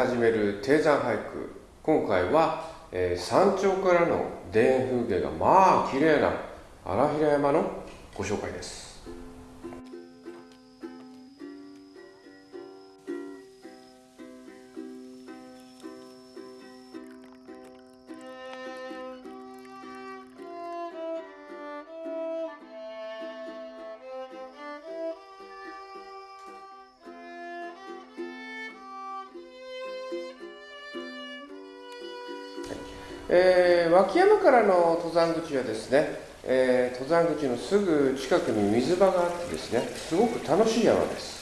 始める低山俳句。今回は、えー、山頂からの田園風景がまあ綺麗な荒平山のご紹介です。えー、脇山からの登山口はですね、えー、登山口のすぐ近くに水場があってですねすごく楽しい山です。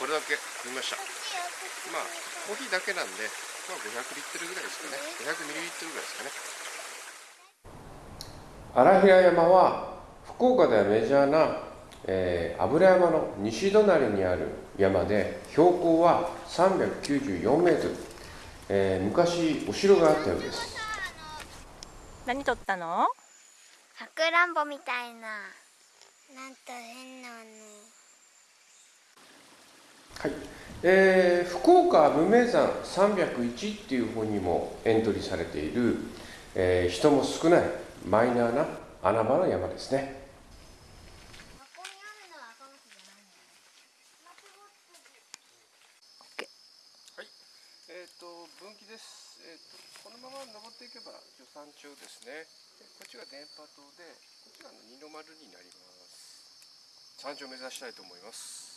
これだけ見ました。まあコーヒーだけなんで、まあ、500リットルぐらいですかね。500ミリリットルぐらいですかね。荒平山は福岡ではメジャーな、えー、油山の西隣にある山で標高は394メートル、えー、昔お城があったようです。何撮ったの？さくらんぼみたいな。なんと変なのはい、えー、福岡無名山301っていう方にもエントリーされている、えー、人も少ないマイナーな穴場の山ですね。はい、えっ、ー、と分岐です。えっ、ー、とこのまま登っていけば助山頂ですね。こっちが電波塔で、こっちが二の丸になります。山頂を目指したいと思います。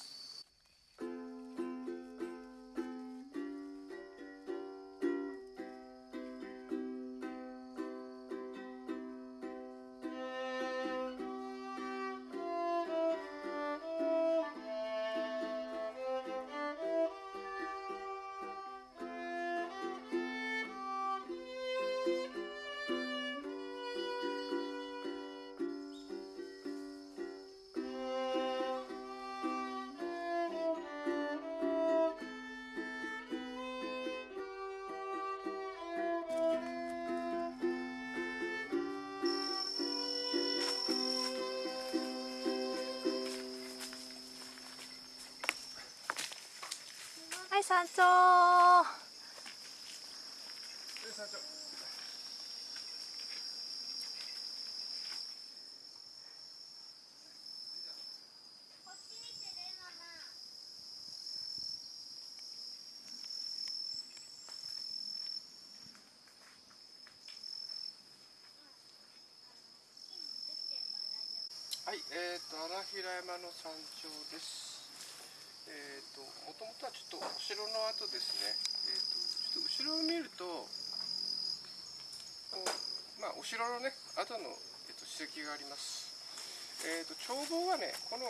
はい山頂はい、えっ、ー、と荒平山の山頂です。えーと、もともとはちょっとお城の跡ですね、えーと、ちょっと後ろを見るとまあ、お城のね跡の、えーと、史跡があります、えー、と眺望はねこの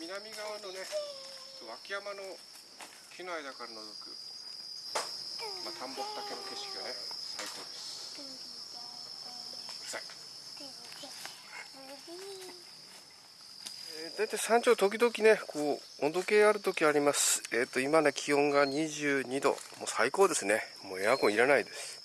南側のね脇山の木の間から覗く、まあ、田んぼ畑の景色がね最高です。うるさい大体山頂時々ねこう温度計ある時あります。えっ、ー、と今ね気温が22度。もう最高ですね。もうエアコンいらないです。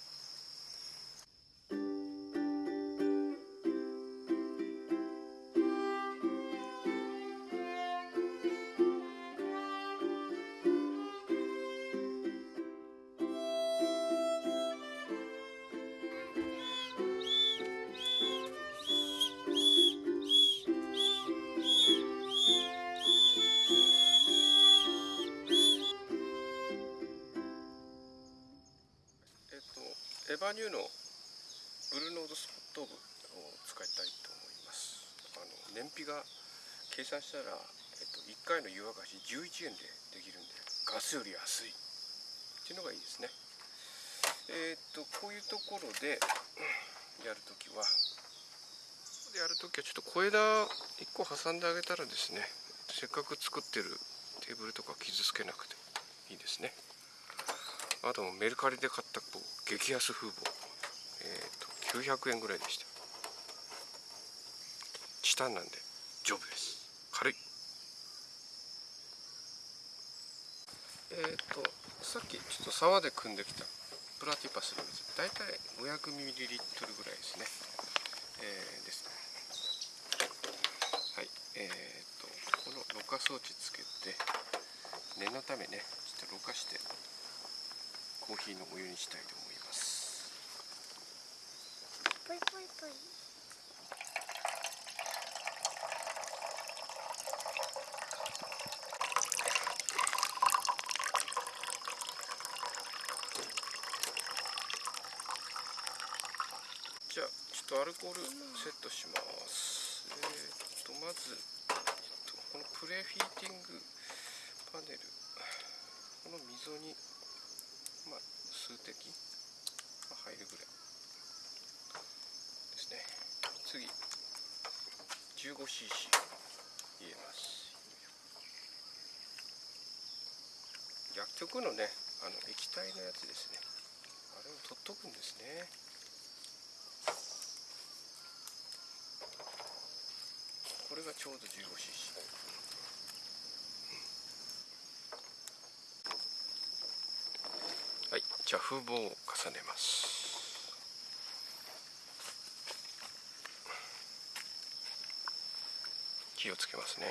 エヴァニューのブルーノードスポットーブを使いたいと思います。あの燃費が計算したら、えっと、1回の湯沸かし11円でできるんでガスより安い。っていうのがいいですね。えーっとこういうところでやるときはでやるときはちょっと小枝1個挟んであげたらですねせっかく作ってるテーブルとか傷つけなくていいですね。あとメルカリで買った激安風防えー、と900円ぐらいでした。チタンなんで丈夫です。軽い。えっ、とさっきちょっと沢で組んできたプラティパスの水大体 500ml ぐらいですね。えーですね。はいえっ、とこのろ過装置つけて念のためねちょっとろ過してコーヒーのお湯にしたいと思います。ぽいぽいぽいじゃあちょっとアルコールセットします。えー、っとまず、えっと、このプレフィーティングパネル。この溝にまあ数滴、まあ、入るぐらいですね。次。15cc 入れます。薬局のねあの液体のやつですね。あれを取っとくんですね。これがちょうど 15cc はいじゃ風防を重ねます。気をつけますね。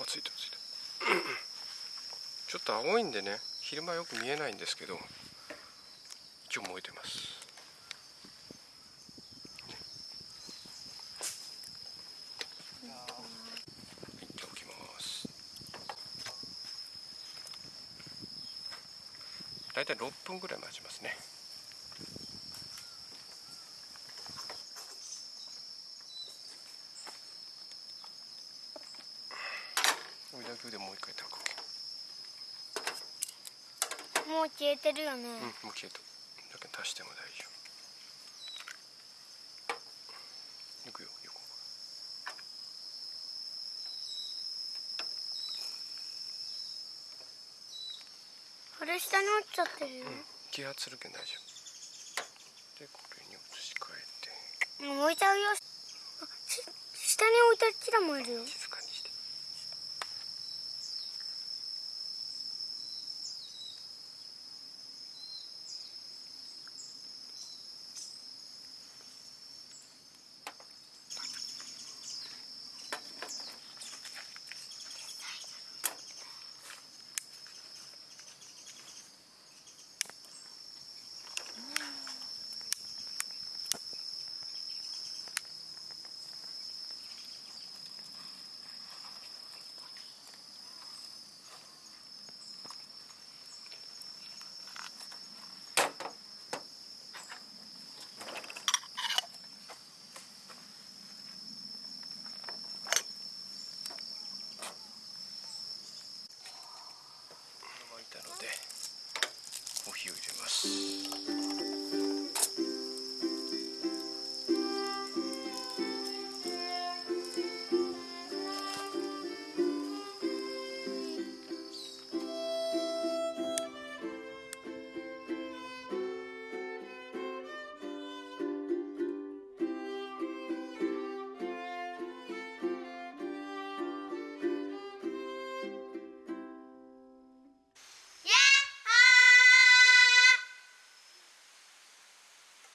あついたついた。ちょっと青いんでね昼間よく見えないんですけど一応燃えてます。はいじゃあ置きます。大体6分ぐらい待ちますね追いだけでもう一回炊くもう消えてるよね、うん、もう消えた。だけど足しても大丈夫。いくよ、横。これ下に落ちちゃってるよ、うん、気圧するけん大丈夫。で、これに移し替えて。もう置いちゃうよ下に置いたらキラもいるよたのでコーヒーを入れます。